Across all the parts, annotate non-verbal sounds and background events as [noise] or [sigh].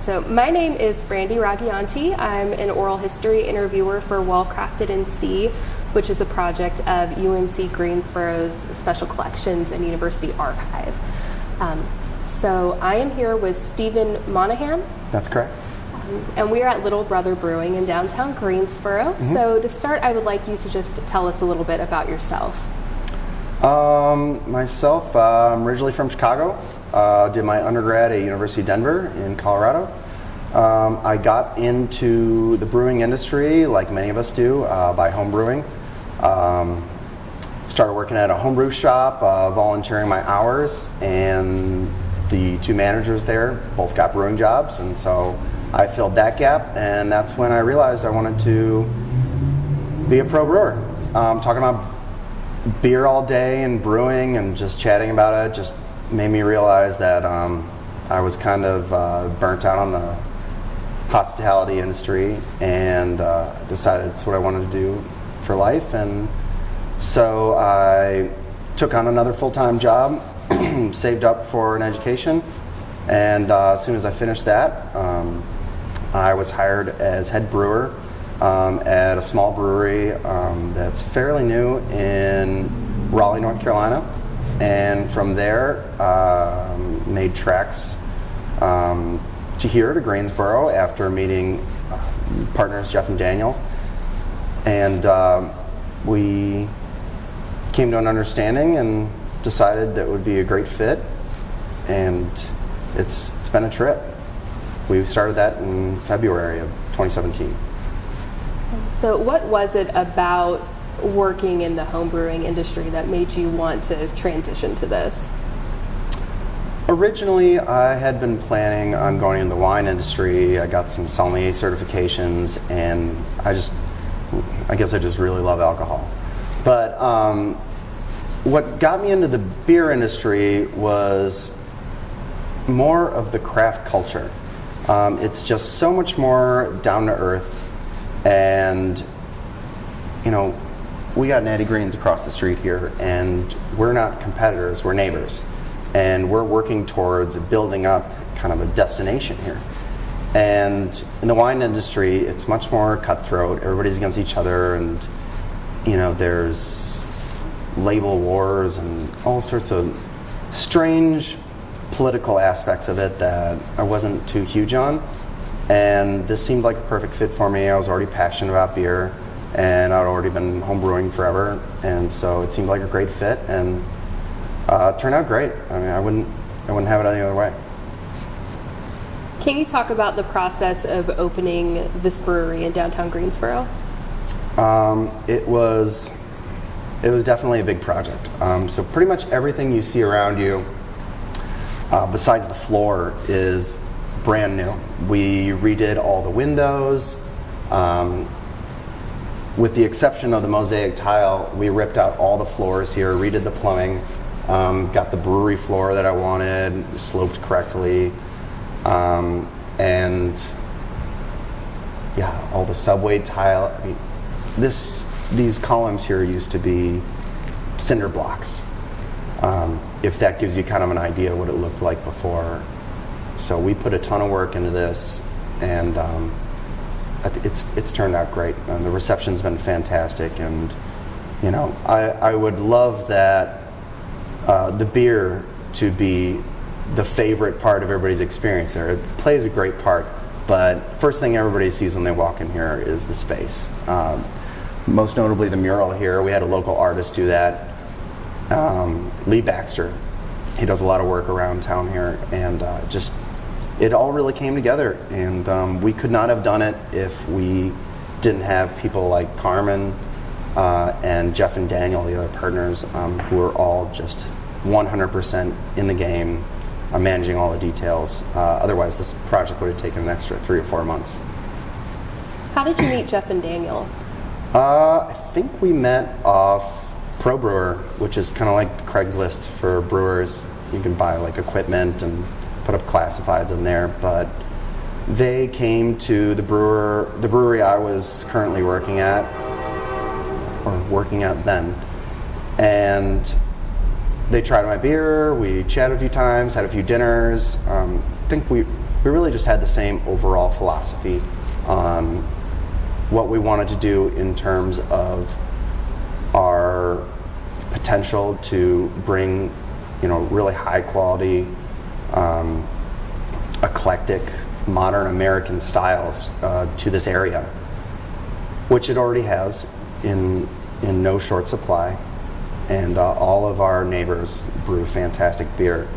So, my name is Brandy Ragianti. I'm an oral history interviewer for Well Crafted NC, which is a project of UNC Greensboro's Special Collections and University Archive. Um, so, I am here with Stephen Monahan, That's correct. and we are at Little Brother Brewing in downtown Greensboro. So, to start, I would like you to just tell us a little bit about yourself. Um, myself, uh, I'm originally from Chicago. Uh, did my undergrad at University of Denver in Colorado. Um, I got into the brewing industry, like many of us do, uh, by home brewing. Um, started working at a homebrew shop, uh, volunteering my hours, and the two managers there both got brewing jobs, and so I filled that gap, and that's when I realized I wanted to be a pro brewer. Um, talking about beer all day and brewing and just chatting about it just made me realize that um, I was kind of uh, burnt out on the hospitality industry and uh, decided it's what I wanted to do for life. And so I took on another full time job, [clears throat] saved up for an education, and uh, as soon as I finished that, um, I was hired as head brewer um, at a small brewery um, that's fairly new in Raleigh, North Carolina. And from there, um, made tracks um, to here to Greensboro after meeting uh, partners Jeff and Daniel. And um, we came to an understanding and decided that would be a great fit. And it's, it's been a trip. We started that in February of 2017. So, what was it about working in the homebrewing industry that made you want to transition to this? Originally, I had been planning on going in the wine industry. I got some sommelier certifications, and I just, I guess I just really love alcohol. But um, what got me into the beer industry was more of the craft culture. Um, it's just so much more down to earth, and you know, we got Natty Greens across the street here, and we're not competitors, we're neighbors. And we're working towards building up kind of a destination here. And in the wine industry, it's much more cutthroat. Everybody's against each other, and you know, there's label wars and all sorts of strange political aspects of it that I wasn't too huge on. And this seemed like a perfect fit for me. I was already passionate about beer and I'd already been homebrewing forever. And so it seemed like a great fit and uh, turned out great. I mean, I wouldn't, I wouldn't have it any other way. Can you talk about the process of opening this brewery in downtown Greensboro? Um, it was, it was definitely a big project. Um, so pretty much everything you see around you, uh, besides the floor, is brand new. We redid all the windows. Um, with the exception of the mosaic tile, we ripped out all the floors here, redid the plumbing, um, got the brewery floor that I wanted, sloped correctly, um, and yeah, all the subway tile. I mean, this these columns here used to be cinder blocks. Um, if that gives you kind of an idea what it looked like before. So we put a ton of work into this, and um, it's it's turned out great. And the reception's been fantastic, and you know I I would love that uh, the beer to be the favorite part of everybody's experience there. It plays a great part, but first thing everybody sees when they walk in here is the space. Um, most notably, the mural here. We had a local artist do that, um, Lee Baxter. He does a lot of work around town here, and uh, just it all really came together. And um, we could not have done it if we didn't have people like Carmen uh, and Jeff and Daniel, the other partners, um, who are all just 100% in the game, uh, managing all the details. Uh, otherwise, this project would have taken an extra three or four months. How did you meet Jeff and Daniel? Uh, I think we met off Pro Brewer, which is kind of like Craigslist for brewers. You can buy like equipment and put up classifieds in there, but they came to the brewer, the brewery I was currently working at, working out then, and they tried my beer. We chatted a few times, had a few dinners. Um, I think we we really just had the same overall philosophy on what we wanted to do in terms of our potential to bring, you know, really high quality, um, eclectic, modern American styles uh, to this area, which it already has in in no short supply, and uh, all of our neighbors brew fantastic beer,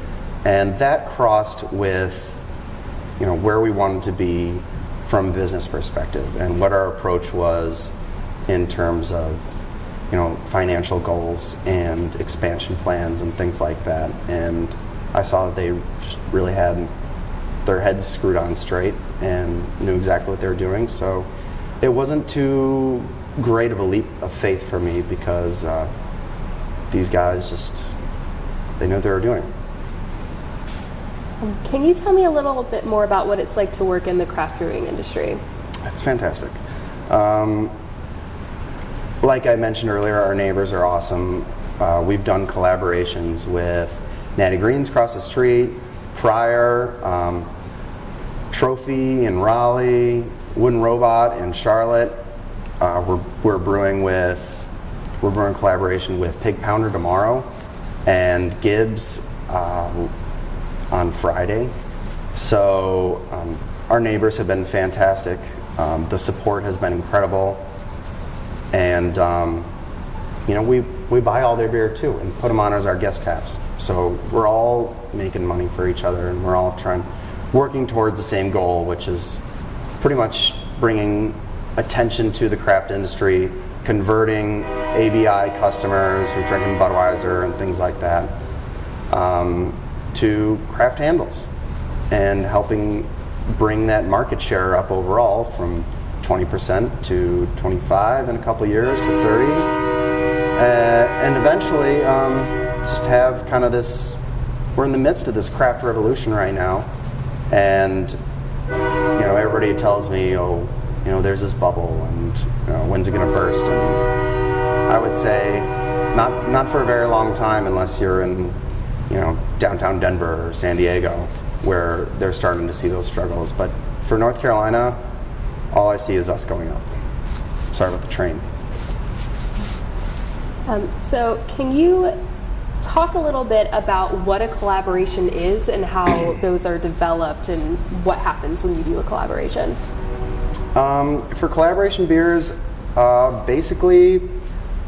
and that crossed with, you know, where we wanted to be from business perspective and what our approach was in terms of you know financial goals and expansion plans and things like that. And i saw that they just really had their heads screwed on straight and knew exactly what they were doing. So it wasn't too great of a leap of faith for me because uh, these guys just they knew what they were doing Can you tell me a little bit more about what it's like to work in the craft brewing industry? It's fantastic. Um, like I mentioned earlier, our neighbors are awesome. Uh, we've done collaborations with Natty Greens across the street, Preyer, um, Trophy in Raleigh, Wooden Robot in Charlotte. Uh, we're, we're brewing with we're brewing collaboration with Pig Pounder tomorrow, and Gibbs uh, on Friday. So um, our neighbors have been fantastic. Um, the support has been incredible, and um, you know we we buy all their beer too and put them on as our guest taps. So we're all making money for each other, and we're all trying working towards the same goal, which is pretty much bringing attention to the craft industry, converting ABI customers who are drinking Budweiser and things like that um, to craft handles and helping bring that market share up overall from 20% to 25 in a couple years to 30 uh, and eventually um, just have kind of this we're in the midst of this craft revolution right now. And you know everybody tells me oh you know there's this bubble and you know, when's it going to burst? And i would say not not for a very long time unless you're in you know downtown denver or san diego where they're starting to see those struggles. But for north carolina all i see is us going up. Sorry about the train. Um, so, can you talk a little bit about what a collaboration is and how those are developed and what happens when you do a collaboration? Um, for collaboration beers, uh, basically,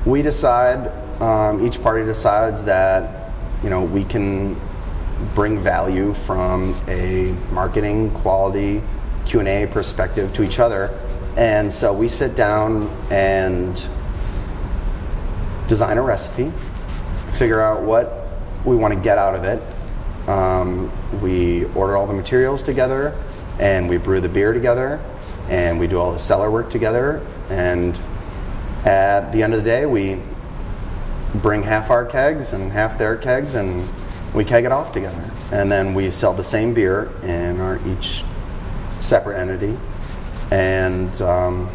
we decide. Um, each party decides that you know we can bring value from a marketing, quality, Q and A perspective to each other, and so we sit down and design a recipe, figure out what we want to get out of it. Um, we order all the materials together, and we brew the beer together, and we do all the cellar work together. And at the end of the day, we bring half our kegs and half their kegs, and we keg it off together. And then we sell the same beer in our each separate entity, and um,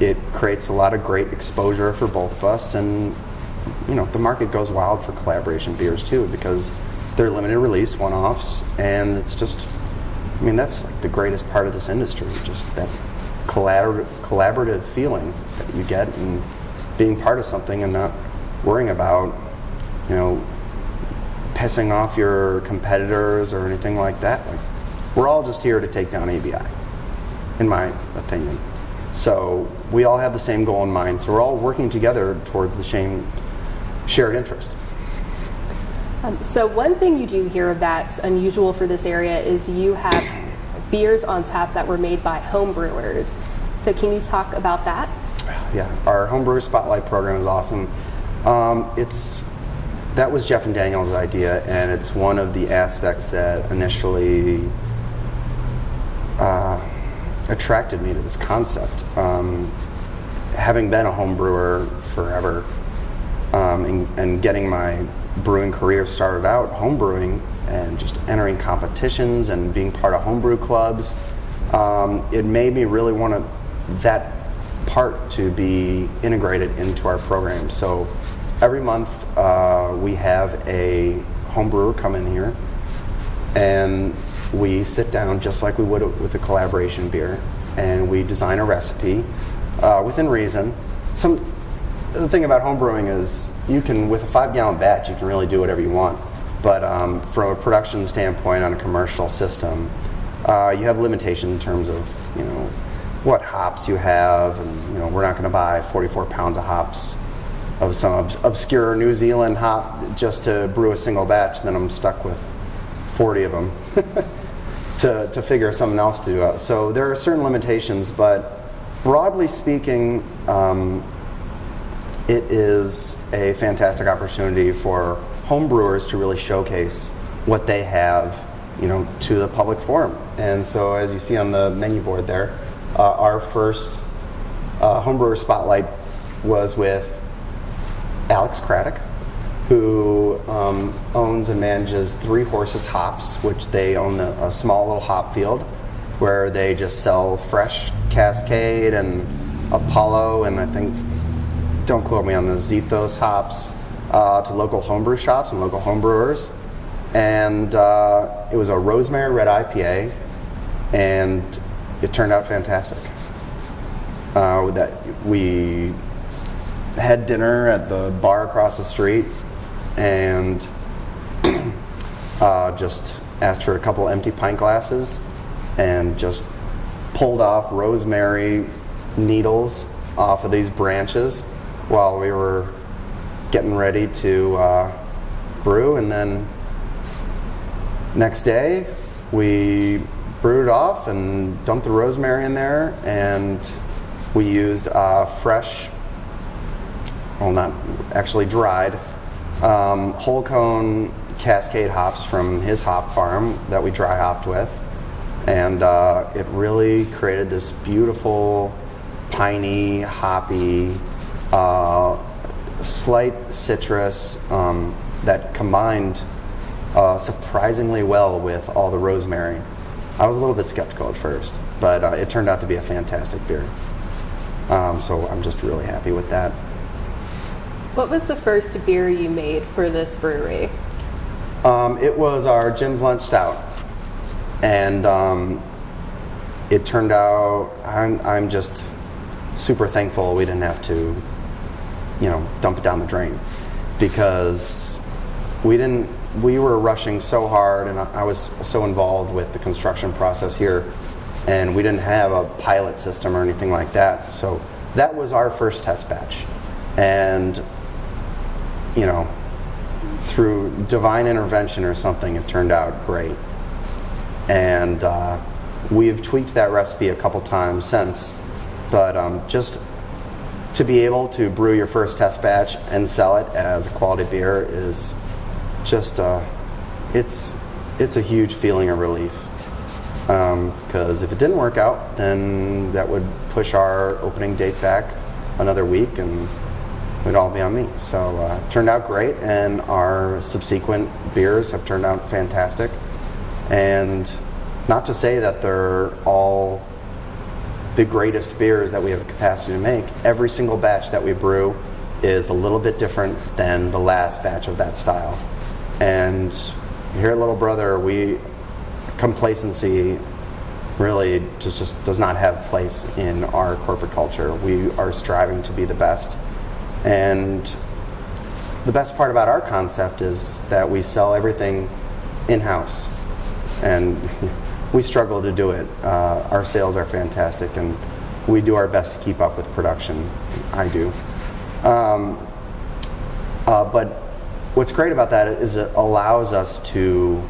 it creates a lot of great exposure for both of us. And you know, the market goes wild for collaboration beers too because they're limited release one-offs, and it's just, I mean, that's like the greatest part of this industry, just that collabor- collaborative feeling that you get and being part of something and not worrying about, you know, pissing off your competitors or anything like that. Like, we're all just here to take down ABI, in my opinion. So we all have the same goal in mind. So we're all working together towards the same shared interest. Um, so, one thing you do here that's unusual for this area is you have beers on tap that were made by home brewers. So, can you talk about that? Yeah, our homebrew spotlight program is awesome. Um, it's that was Jeff and Daniel's idea, and it's one of the aspects that initially uh, attracted me to this concept. Um, having been a home brewer forever um, and, and getting my brewing career started out home brewing and just entering competitions and being part of homebrew clubs, um, it made me really want to, that part to be integrated into our program. So every month uh, we have a homebrewer come in here and we sit down just like we would with a collaboration beer, and we design a recipe uh, within reason. Some the thing about homebrewing is you can, with a five gallon batch, you can really do whatever you want. But um, from a production standpoint on a commercial system, uh, you have limitations in terms of you know what hops you have, and you know we're not going to buy 44 pounds of hops of some obs- obscure New Zealand hop just to brew a single batch. Then I'm stuck with 40 of them [laughs] to, to figure something else to do out. So there are certain limitations, but broadly speaking, um, it is a fantastic opportunity for home brewers to really showcase what they have, you know, to the public forum. And so, as you see on the menu board there, uh, our first uh, homebrewer spotlight was with Alex Craddock, who um, owns and manages Three Horses Hops, which they own a, a small little hop field where they just sell fresh Cascade and Apollo, and I think, don't quote me on the Zythos hops, uh, to local homebrew shops and local homebrewers. And uh, it was a rosemary red IPA, and it turned out fantastic. Uh, that we had dinner at the bar across the street and [clears throat] uh, just asked for a couple empty pint glasses and just pulled off rosemary needles off of these branches while we were getting ready to uh, brew. And then next day, we brewed off and dumped the rosemary in there, and we used uh, fresh well, not actually dried, um, whole cone Cascade hops from his hop farm that we dry hopped with. And uh, it really created this beautiful, piney, hoppy, uh, slight citrus um, that combined uh, surprisingly well with all the rosemary. I was a little bit skeptical at first, but uh, it turned out to be a fantastic beer. Um, so I'm just really happy with that. What was the first beer you made for this brewery? Um, it was our Jim's Lunch Stout, and um, it turned out. I'm I'm just super thankful we didn't have to, you know, dump it down the drain, because we didn't. We were rushing so hard, and I, I was so involved with the construction process here, and we didn't have a pilot system or anything like that. So that was our first test batch, and you know, through divine intervention or something, it turned out great. And uh, we've tweaked that recipe a couple times since, but um, just to be able to brew your first test batch and sell it as a quality beer is just uh, it's it's a huge feeling of relief. Because um, if it didn't work out, then that would push our opening date back another week, and it would all be on me. So uh, turned out great, and our subsequent beers have turned out fantastic. And not to say that they're all the greatest beers that we have capacity to make. Every single batch that we brew is a little bit different than the last batch of that style. And here at Little Brother, we complacency really just, just does not have place in our corporate culture. We are striving to be the best and the best part about our concept is that we sell everything in house. And [laughs] we struggle to do it. Uh, our sales are fantastic, and we do our best to keep up with production. I do. Um, uh, but what's great about that is it allows us to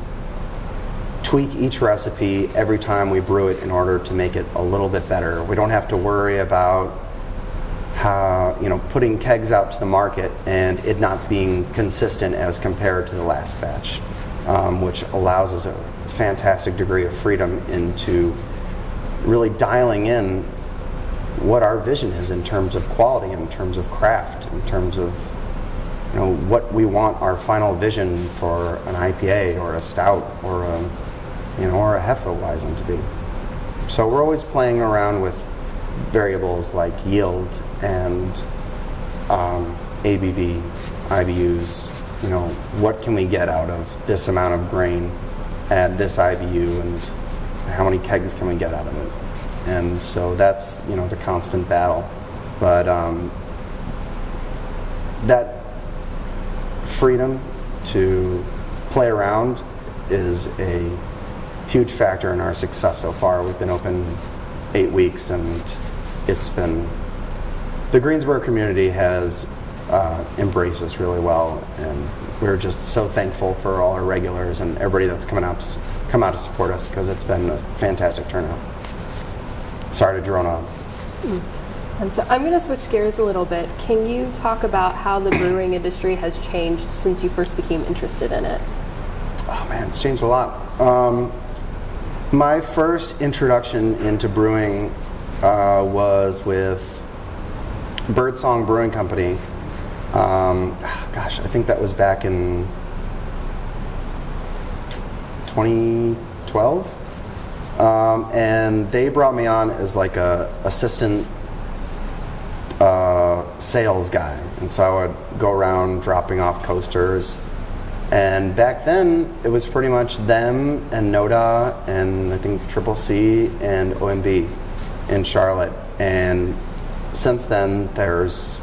tweak each recipe every time we brew it in order to make it a little bit better. We don't have to worry about how, you know, putting kegs out to the market and it not being consistent as compared to the last batch, um, which allows us a fantastic degree of freedom into really dialing in what our vision is in terms of quality, in terms of craft, in terms of you know what we want our final vision for an IPA or a stout or a you know or a Hefeweizen to be. So we're always playing around with variables like yield and um, ABV, IBUs, you know, what can we get out of this amount of grain at this IBU and how many kegs can we get out of it? And so that's you know the constant battle. But um, that freedom to play around is a huge factor in our success so far. We've been open eight weeks and it's been the Greensboro community has uh, embraced us really well, and we're just so thankful for all our regulars and everybody that's coming out to, come out to support us because it's been a fantastic turnout. Sorry to drone on. Um, so I'm going to switch gears a little bit. Can you talk about how the brewing industry has changed since you first became interested in it? Oh man, it's changed a lot. Um, my first introduction into brewing uh, was with Birdsong Brewing Company. Um, gosh, I think that was back in 2012. Um, and they brought me on as like a assistant uh, sales guy. And so I would go around dropping off coasters. And back then, it was pretty much them and Noda and I think Triple C and OMB in Charlotte. And since then, there's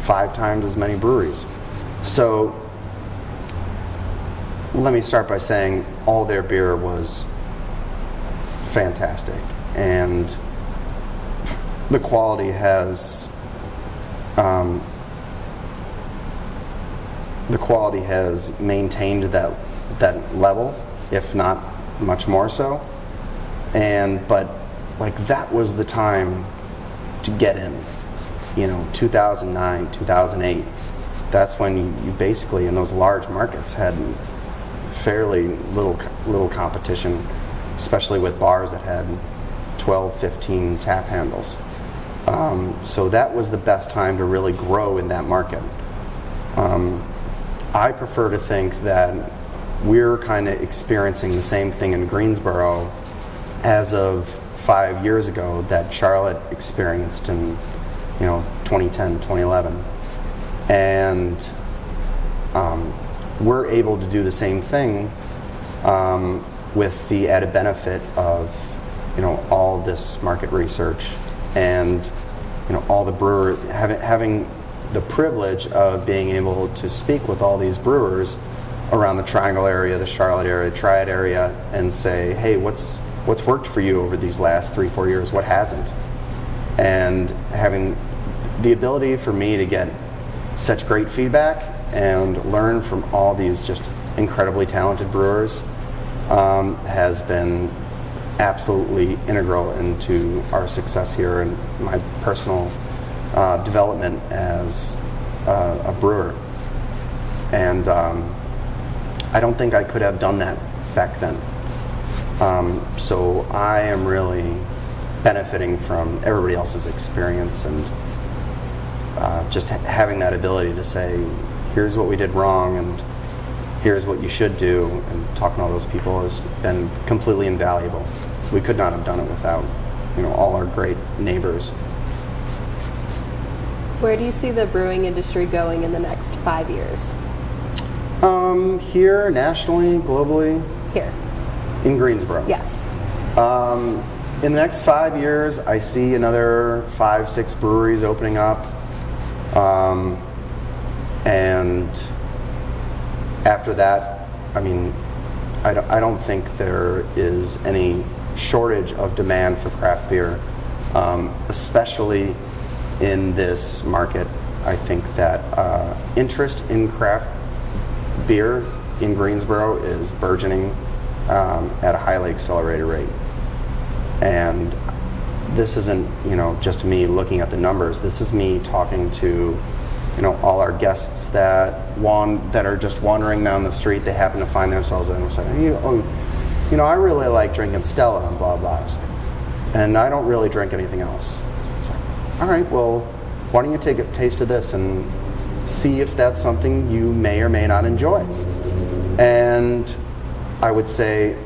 five times as many breweries. So let me start by saying all their beer was fantastic, and the quality has um, the quality has maintained that that level, if not much more so. And but like that was the time to get in. You know, 2009, 2008. That's when you, basically in those large markets had fairly little little competition, especially with bars that had 12, 15 tap handles. Um, so that was the best time to really grow in that market. Um, I prefer to think that we're kind of experiencing the same thing in Greensboro as of five years ago that Charlotte experienced in, you know, 2010, 2011. And um, we're able to do the same thing um, with the added benefit of, you know, all this market research and, you know, all the brewer having, having the privilege of being able to speak with all these brewers around the Triangle area, the Charlotte area, the Triad area, and say, hey, what's what's worked for you over these last three, four years? What hasn't? And having the ability for me to get such great feedback and learn from all these just incredibly talented brewers um, has been absolutely integral into our success here and my personal uh, development as uh, a brewer. And um, I don't think I could have done that back then. Um, so I am really benefiting from everybody else's experience and uh, just ha- having that ability to say, here's what we did wrong and here's what you should do, and talking to all those people has been completely invaluable. We could not have done it without, you know, all our great neighbors. Where do you see the brewing industry going in the next five years? Um, here, nationally, globally, Here. in Greensboro. Yes. Um, in the next five years, I see another five, six breweries opening up. Um, and after that, I mean, I don't, I don't think there is any shortage of demand for craft beer, um, especially in this market. I think that uh, interest in craft beer in Greensboro is burgeoning um, at a highly accelerated rate. And this isn't, you know, just me looking at the numbers. This is me talking to, you know, all our guests that wan- that are just wandering down the street. They happen to find themselves in and say, you, oh, you know, I really like drinking Stella and blah blah. And I don't really drink anything else. So it's like, all right, well, why don't you take a taste of this and see if that's something you may or may not enjoy? And I would say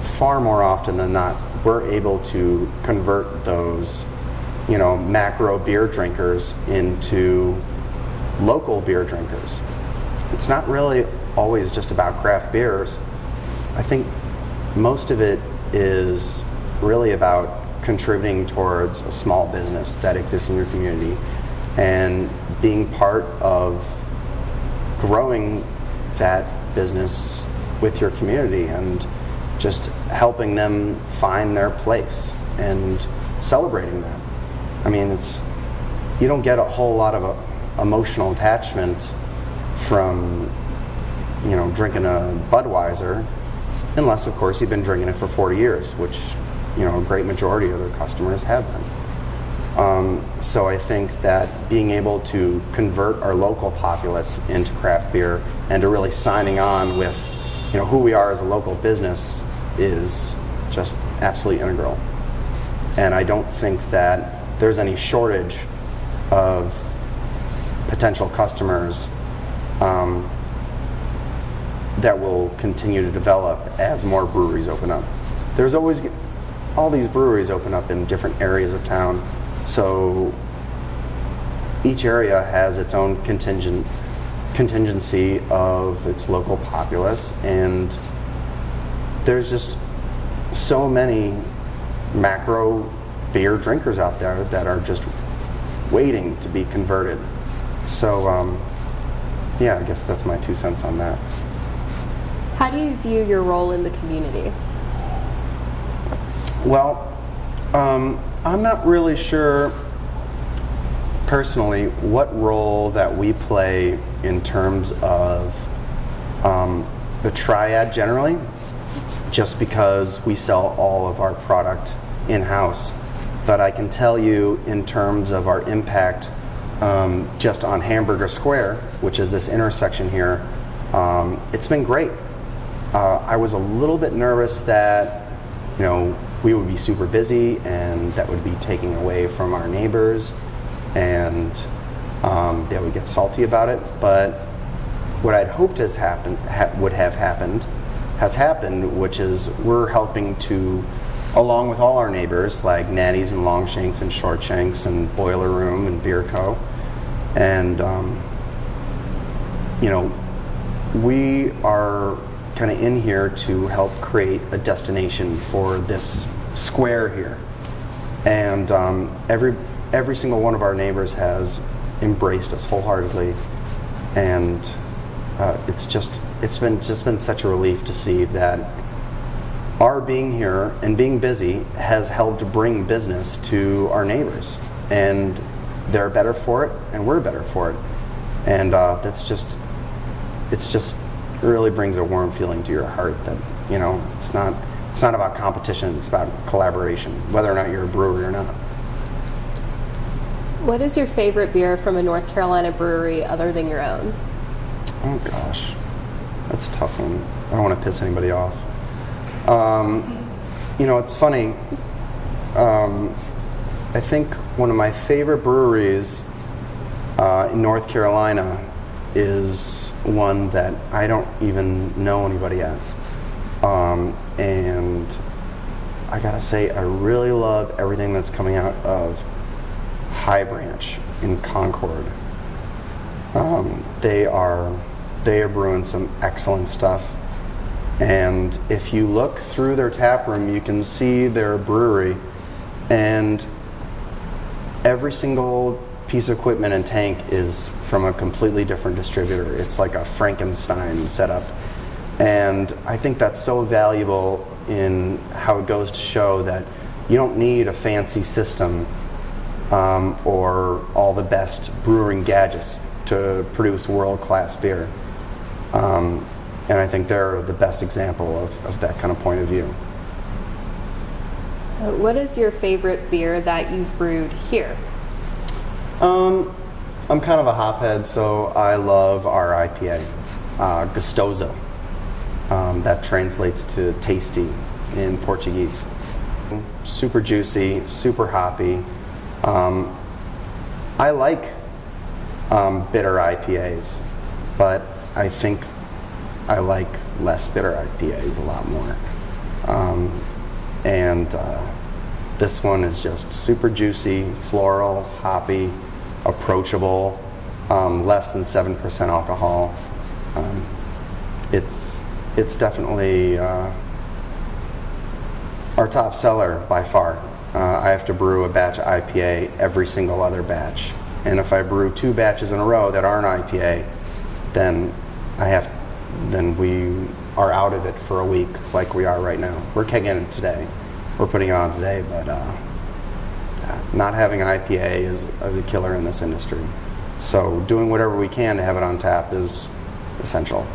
far more often than not, we're able to convert those, you know, macro beer drinkers into local beer drinkers. It's not really always just about craft beers. I think most of it is really about contributing towards a small business that exists in your community and being part of growing that business with your community and just helping them find their place and celebrating that. I mean, it's you don't get a whole lot of a, emotional attachment from you know drinking a Budweiser, unless of course you've been drinking it for 40 years, which you know a great majority of their customers have been. Um, so I think that being able to convert our local populace into craft beer and to really signing on with you know who we are as a local business is just absolutely integral. And I don't think that there's any shortage of potential customers um, that will continue to develop as more breweries open up. There's always all these breweries open up in different areas of town, so each area has its own contingent contingency of its local populace, and there's just so many macro beer drinkers out there that are just waiting to be converted. So, um, yeah, I guess that's my two cents on that. How do you view your role in the community? Well, um, I'm not really sure personally what role that we play in terms of um, the triad generally, just because we sell all of our product in house. But I can tell you, in terms of our impact um, just on Hamburger Square, which is this intersection here, um, it's been great. Uh, I was a little bit nervous that, you know, we would be super busy and that would be taking away from our neighbors and um, they would get salty about it. But what I'd hoped has happened ha- would have happened has happened, which is we're helping to, along with all our neighbors like Natty's and Longshanks and Shortshanks and Boiler Room and Beer Co. And um, you know, we are kind of in here to help create a destination for this square here. And um, every every single one of our neighbors has embraced us wholeheartedly, and uh, it's just it's been just been such a relief to see that our being here and being busy has helped bring business to our neighbors, and they're better for it, and we're better for it, and uh, that's just it's just it really brings a warm feeling to your heart that you know it's not it's not about competition it's about collaboration whether or not you're a brewery or not What is your favorite beer from a North Carolina brewery other than your own? oh gosh. That's a tough one. I don't want to piss anybody off. Um, you know it's funny. Um, i think one of my favorite breweries uh, in north carolina is one that i don't even know anybody at. Um, and I gotta say, I really love everything that's coming out of High Branch in Concord. Um, they are they are brewing some excellent stuff, and if you look through their tap room, you can see their brewery, and every single piece of equipment and tank is from a completely different distributor. It's like a Frankenstein setup. And I think that's so valuable in how it goes to show that you don't need a fancy system um, or all the best brewing gadgets to produce world class beer. Um, and I think they're the best example of, of that kind of point of view. Uh, What is your favorite beer that you've brewed here? Um, I'm kind of a hophead, so I love our IPA, uh, Gostosa. Um, that translates to tasty in Portuguese. Super juicy, super hoppy. Um, I like um, bitter IPAs, but I think I like less bitter IPAs a lot more. Um, and uh, this one is just super juicy, floral, hoppy, approachable, um, less than 7% alcohol. Um, it's, it's definitely uh, our top seller by far. Uh, I have to brew a batch of IPA every single other batch. And if I brew two batches in a row that aren't IPA, then I have, then we are out of it for a week like we are right now. We're kegging it today. We're putting it on today, but uh, not having an IPA is, is a killer in this industry. So doing whatever we can to have it on tap is essential.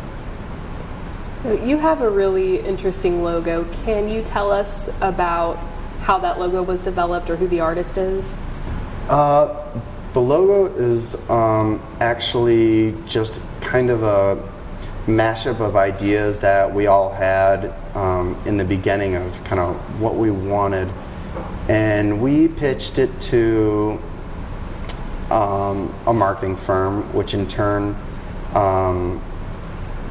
You have a really interesting logo. Can you tell us about how that logo was developed or who the artist is? Uh, the logo is um, actually just kind of a mashup of ideas that we all had um, in the beginning of kind of what we wanted. And we pitched it to um, a marketing firm, which in turn um,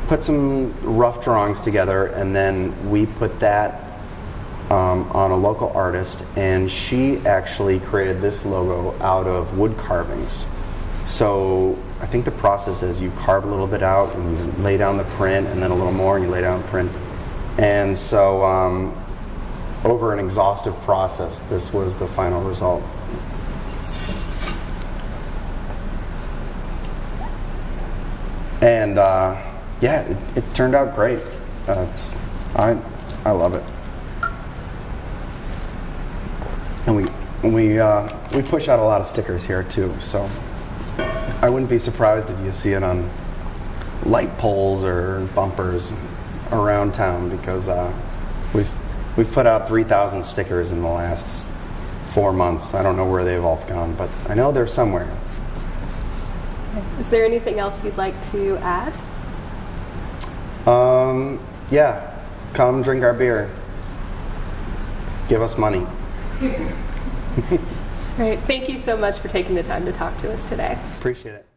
put some rough drawings together, and then we put that um, on a local artist, and she actually created this logo out of wood carvings. So I think the process is you carve a little bit out and you lay down the print, and then a little more, and you lay down print. And so, um, over an exhaustive process, this was the final result. And uh, yeah, it, it, turned out great. Uh, I, I love it. And we we uh, we push out a lot of stickers here too. So I wouldn't be surprised if you see it on light poles or bumpers around town because uh, we've we've put out 3,000 stickers in the last four months. I don't know where they've all gone, but I know they're somewhere. Is there anything else you'd like to add? Um, yeah, come drink our beer. Give us money. [laughs] [laughs] Great. Thank you so much for taking the time to talk to us today. Appreciate it.